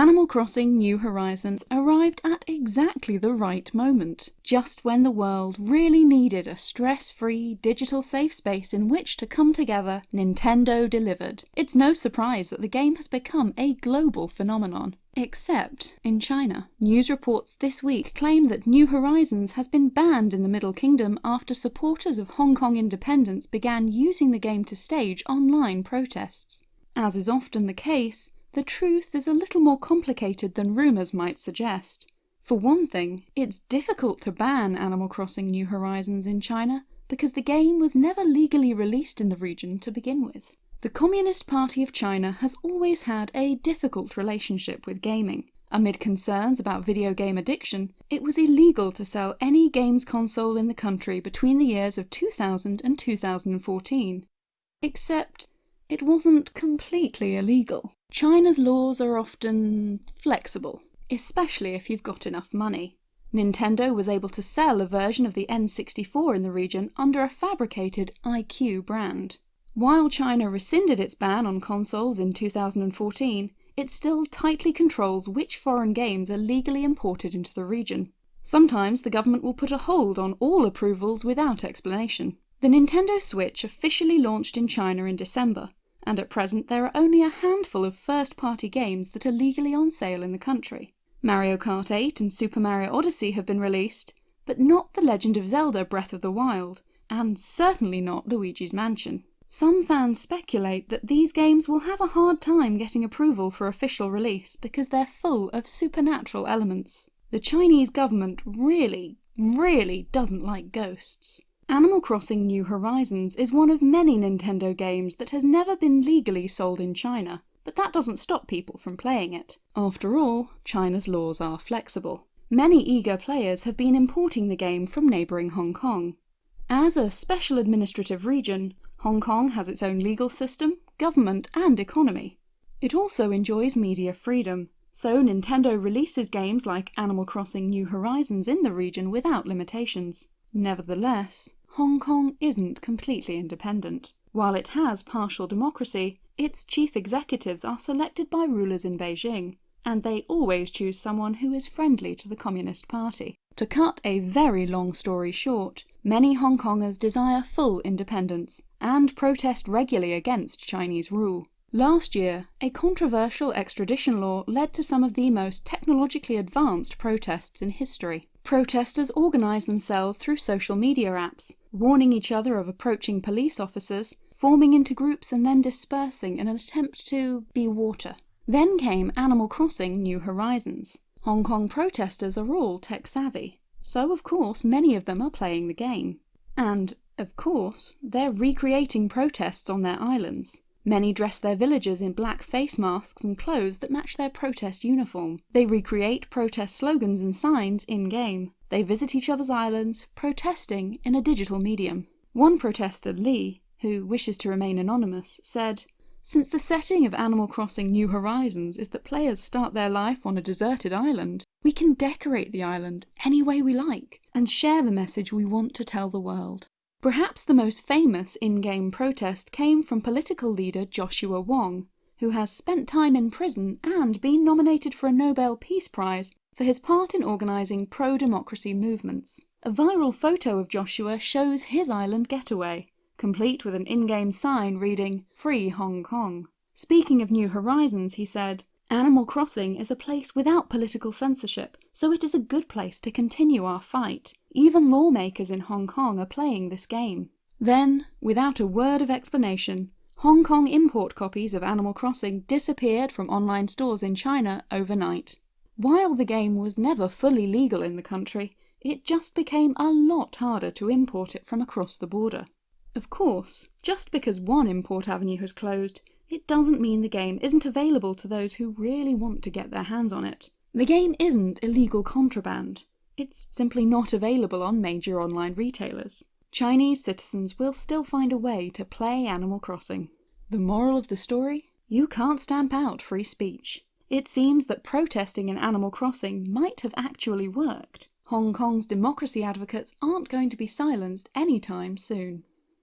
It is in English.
Animal Crossing New Horizons arrived at exactly the right moment, just when the world really needed a stress-free digital safe space in which to come together, Nintendo delivered. It's no surprise that the game has become a global phenomenon. Except in China. News reports this week claim that New Horizons has been banned in the Middle Kingdom after supporters of Hong Kong independence began using the game to stage online protests. As is often the case, the truth is a little more complicated than rumours might suggest. For one thing, it's difficult to ban Animal Crossing New Horizons in China because the game was never legally released in the region to begin with. The Communist Party of China has always had a difficult relationship with gaming. Amid concerns about video game addiction, it was illegal to sell any games console in the country between the years of 2000 and 2014. Except it wasn't completely illegal. China's laws are often flexible, especially if you've got enough money. Nintendo was able to sell a version of the N64 in the region under a fabricated iQue brand. While China rescinded its ban on consoles in 2014, it still tightly controls which foreign games are legally imported into the region. Sometimes the government will put a hold on all approvals without explanation. The Nintendo Switch officially launched in China in December, and at present there are only a handful of first-party games that are legally on sale in the country. Mario Kart 8 and Super Mario Odyssey have been released, but not The Legend of Zelda Breath of the Wild, and certainly not Luigi's Mansion. Some fans speculate that these games will have a hard time getting approval for official release because they're full of supernatural elements. The Chinese government really, really doesn't like ghosts. Animal Crossing New Horizons is one of many Nintendo games that has never been legally sold in China, but that doesn't stop people from playing it. After all, China's laws are flexible. Many eager players have been importing the game from neighbouring Hong Kong. As a special administrative region, Hong Kong has its own legal system, government and economy. It also enjoys media freedom, so Nintendo releases games like Animal Crossing New Horizons in the region without limitations. Nevertheless, Hong Kong isn't completely independent. While it has partial democracy, its chief executives are selected by rulers in Beijing, and they always choose someone who is friendly to the Communist Party. To cut a very long story short, many Hong Kongers desire full independence, and protest regularly against Chinese rule. Last year, a controversial extradition law led to some of the most technologically advanced protests in history. Protesters organised themselves through social media apps, warning each other of approaching police officers, forming into groups and then dispersing in an attempt to be water. Then came Animal Crossing New Horizons. Hong Kong protesters are all tech savvy, so of course many of them are playing the game. And, of course, they're recreating protests on their islands. Many dress their villagers in black face masks and clothes that match their protest uniform. They recreate protest slogans and signs in-game. They visit each other's islands, protesting in a digital medium. One protester, Lee, who wishes to remain anonymous, said, Since the setting of Animal Crossing New Horizons is that players start their life on a deserted island, we can decorate the island any way we like, and share the message we want to tell the world. Perhaps the most famous in-game protest came from political leader Joshua Wong, who has spent time in prison and been nominated for a Nobel Peace Prize for his part in organising pro-democracy movements. A viral photo of Joshua shows his island getaway, complete with an in-game sign reading, Free Hong Kong. Speaking of New Horizons, he said, Animal Crossing is a place without political censorship, so it is a good place to continue our fight. Even lawmakers in Hong Kong are playing this game. Then, without a word of explanation, Hong Kong import copies of Animal Crossing disappeared from online stores in China overnight. While the game was never fully legal in the country, it just became a lot harder to import it from across the border. Of course, just because one import avenue has closed, it doesn't mean the game isn't available to those who really want to get their hands on it. The game isn't illegal contraband. It's simply not available on major online retailers. Chinese citizens will still find a way to play Animal Crossing. The moral of the story? You can't stamp out free speech. It seems that protesting in Animal Crossing might have actually worked. Hong Kong's democracy advocates aren't going to be silenced anytime soon.